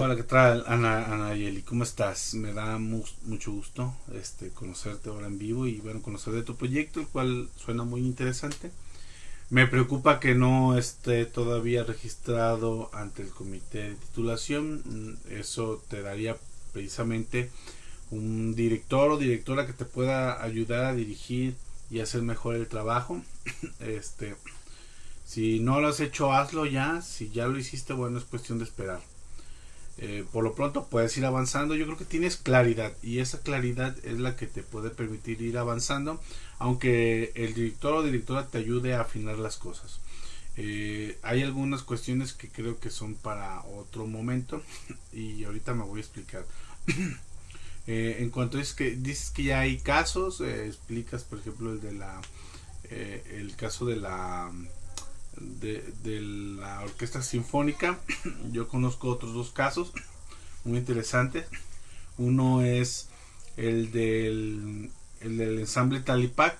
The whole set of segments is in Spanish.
Hola, ¿qué tal, Ana, Ana Yeli? ¿Cómo estás? Me da mucho gusto este, conocerte ahora en vivo y bueno, conocer de tu proyecto, el cual suena muy interesante. Me preocupa que no esté todavía registrado ante el comité de titulación. Eso te daría precisamente un director o directora que te pueda ayudar a dirigir y hacer mejor el trabajo. Este, si no lo has hecho, hazlo ya. Si ya lo hiciste, bueno, es cuestión de esperar. Eh, por lo pronto puedes ir avanzando. Yo creo que tienes claridad y esa claridad es la que te puede permitir ir avanzando, aunque el director o directora te ayude a afinar las cosas. Eh, hay algunas cuestiones que creo que son para otro momento y ahorita me voy a explicar. Eh, en cuanto es que dices que ya hay casos, explicas por ejemplo el de la el caso de la de, la orquesta sinfónica. Yo conozco otros dos casos muy interesantes. Uno es el del, el ensamble Talipac,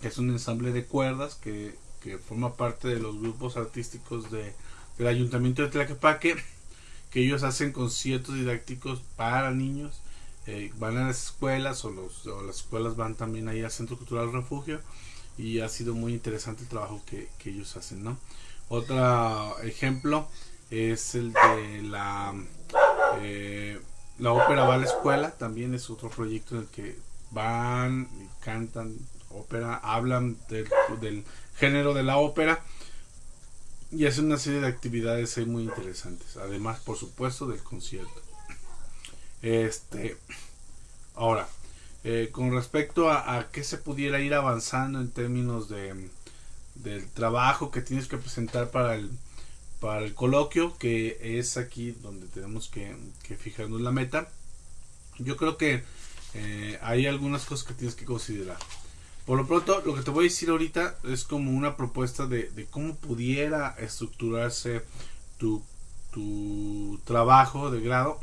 que es un ensamble de cuerdas que, forma parte de los grupos artísticos de, del ayuntamiento de Tlaquepaque, que ellos hacen conciertos didácticos para niños. Eh, van a las escuelas o, los, o las escuelas van también ahí al Centro Cultural Refugio y ha sido muy interesante el trabajo que, ellos hacen, ¿no? Otro ejemplo es el de la, eh, la ópera va a la escuela, también es otro proyecto en el que van cantan ópera, hablan del, del género de la ópera y hacen una serie de actividades muy interesantes, además por supuesto del concierto. Este, ahora, eh, con respecto a, qué se pudiera ir avanzando en términos de del trabajo que tienes que presentar para el para el coloquio que es aquí donde tenemos que, fijarnos la meta yo creo que eh, hay algunas cosas que tienes que considerar. Por lo pronto lo que te voy a decir ahorita es como una propuesta de, cómo pudiera estructurarse tu, tu trabajo de grado.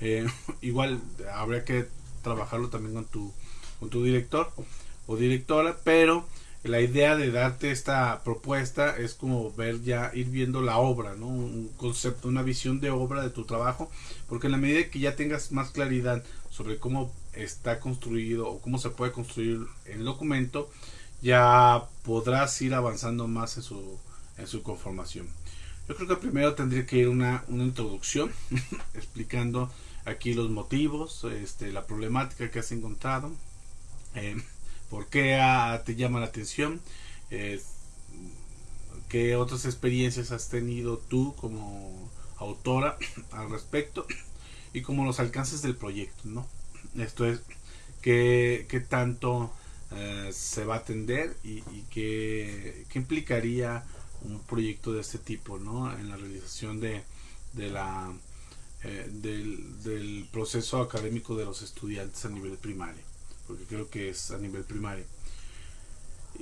Eh, igual habría que trabajarlo también con tu, con tu director o directora, pero la idea de darte esta propuesta es como ver ya, ir viendo la obra, ¿no? Un concepto, una visión de obra de tu trabajo, porque en la medida que ya tengas más claridad sobre cómo está construido o cómo se puede construir el documento, ya podrás ir avanzando más en su, en su conformación. Yo creo que primero tendría que ir una, una introducción explicando aquí los motivos, este, la problemática que has encontrado, eh, por qué te llama la atención, eh, qué otras experiencias has tenido tú como autora al respecto y como los alcances del proyecto, ¿no? Esto es, qué, qué tanto eh, se va a atender y, y qué, qué, implicaría un proyecto de este tipo, ¿no? En la realización de, de la eh, del, proceso académico de los estudiantes a nivel primario, porque creo que es a nivel primario.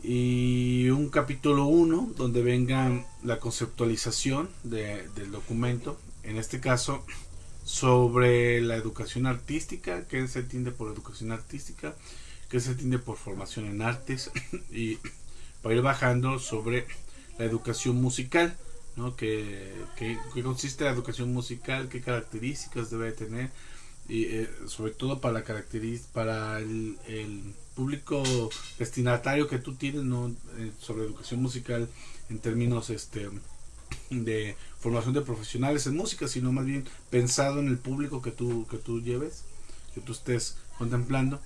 Y un capítulo 1 donde venga la conceptualización del documento, en este caso sobre la educación artística, qué se entiende por educación artística, qué se entiende por formación en artes, y para ir bajando sobre la educación musical ¿no? Que, consiste la educación musical, qué características debe tener y eh, sobre todo para la para el, público destinatario que tú tienes ¿no? Eh, sobre educación musical en términos este de formación de profesionales en música sino más bien pensado en el público que tú que tú lleves que tú estés contemplando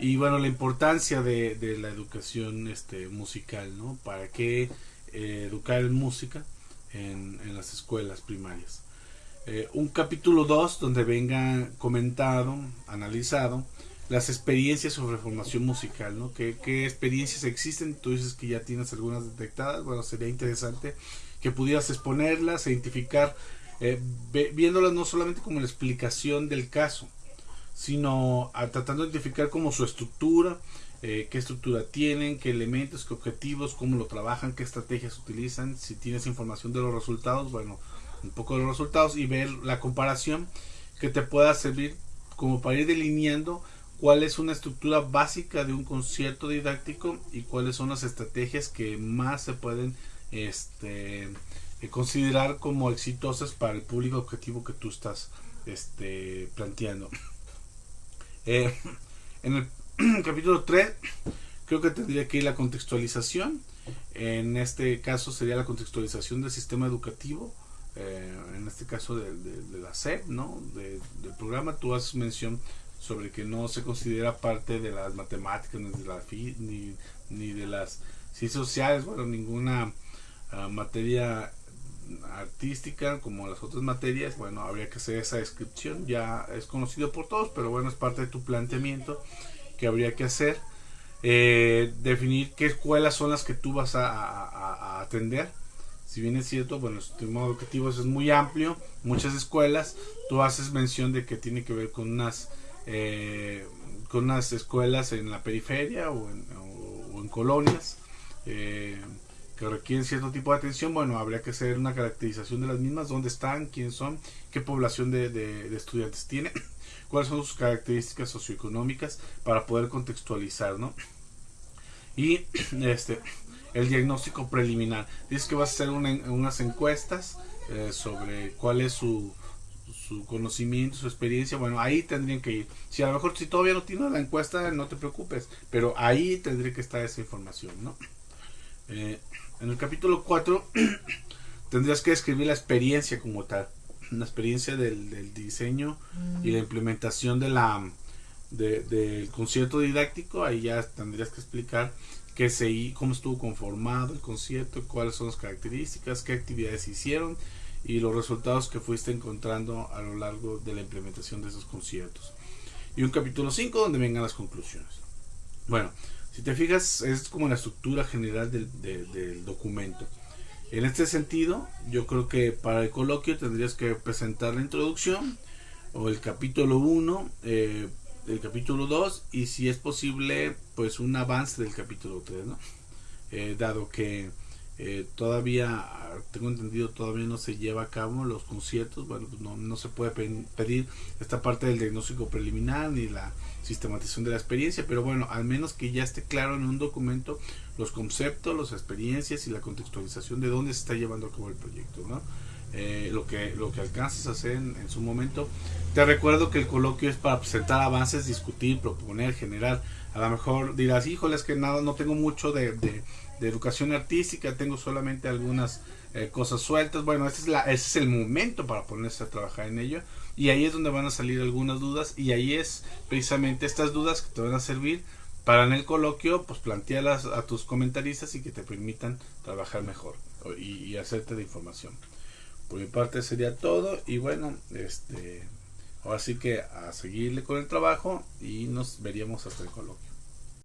y bueno la importancia de, de la educación este musical no para qué eh, educar en música en, las escuelas primarias. Eh, un capítulo 2 donde venga comentado, analizado las experiencias sobre formación musical, ¿no? ¿Qué, experiencias existen? Tú dices que ya tienes algunas detectadas, bueno, sería interesante que pudieras exponerlas, identificar, eh, viéndolas no solamente como la explicación del caso, sino tratando de identificar como su estructura, eh, qué estructura tienen, qué elementos, qué objetivos, cómo lo trabajan, qué estrategias utilizan, si tienes información de los resultados, bueno, un poco de los resultados y ver la comparación que te pueda servir como para ir delineando cuál es una estructura básica de un concierto didáctico y cuáles son las estrategias que más se pueden este, considerar como exitosas para el público objetivo que tú estás este, planteando. Eh, en el capítulo 3 creo que tendría que ir la contextualización. En este caso sería la contextualización del sistema educativo. Eh, en este caso de, la SEP, ¿no? del programa, tú haces mención sobre que no se considera parte de las matemáticas, ni de, la ni, de las ciencias sociales, bueno, ninguna ah, materia artística como las otras materias, bueno, habría que hacer esa descripción, ya es conocido por todos, pero bueno, es parte de tu planteamiento que habría que hacer. Eh, definir qué escuelas son las que tú vas a, atender. Si bien es cierto, bueno, el sistema educativo es muy amplio, muchas escuelas, tú haces mención de que tiene que ver con unas, eh, con unas escuelas en la periferia o en, colonias. Eh, que requieren cierto tipo de atención, bueno, habría que hacer una caracterización de las mismas, dónde están, quiénes son, qué población de, estudiantes tiene, cuáles son sus características socioeconómicas para poder contextualizar, ¿no? Y este, el diagnóstico preliminar. Dices que vas a hacer unas encuestas eh, sobre cuál es su, su conocimiento, su experiencia, bueno, ahí tendrían que ir. Si a lo mejor si todavía no tienes la encuesta, no te preocupes, pero ahí tendría que estar esa información, ¿no? Eh, en el capítulo 4 tendrías que describir la experiencia como tal, la experiencia del, diseño y la mm. implementación de la del concierto didáctico, ahí ya tendrías que explicar qué se, cómo estuvo conformado el concierto, cuáles son las características, qué actividades hicieron y los resultados que fuiste encontrando a lo largo de la implementación de esos conciertos. Y un capítulo 5 donde vengan las conclusiones. Bueno, si te fijas, es como la estructura general del, documento. En este sentido, yo creo que para el coloquio tendrías que presentar la introducción o el capítulo 1, eh, el capítulo 2 y si es posible, pues un avance del capítulo 3, ¿no? Eh, dado que eh, todavía, tengo entendido, todavía no se lleva a cabo los conciertos, bueno, no, no se puede pedir esta parte del diagnóstico preliminar ni la sistematización de la experiencia, pero bueno, al menos que ya esté claro en un documento los conceptos, las experiencias y la contextualización de dónde se está llevando a cabo el proyecto, ¿no? Eh, lo que lo que alcanzas a hacer en, su momento. Te recuerdo que el coloquio es para presentar avances, discutir, proponer, generar. A lo mejor dirás, híjole, es que nada, no tengo mucho de, de, educación artística, tengo solamente algunas eh, cosas sueltas. Bueno, ese es, la, es el momento para ponerse a trabajar en ello y ahí es donde van a salir algunas dudas y ahí es precisamente estas dudas que te van a servir para en el coloquio pues plantearlas a tus comentaristas y que te permitan trabajar mejor y, hacerte de información. Por mi parte sería todo y bueno, este ahora sí que a seguirle con el trabajo y nos veríamos hasta el coloquio.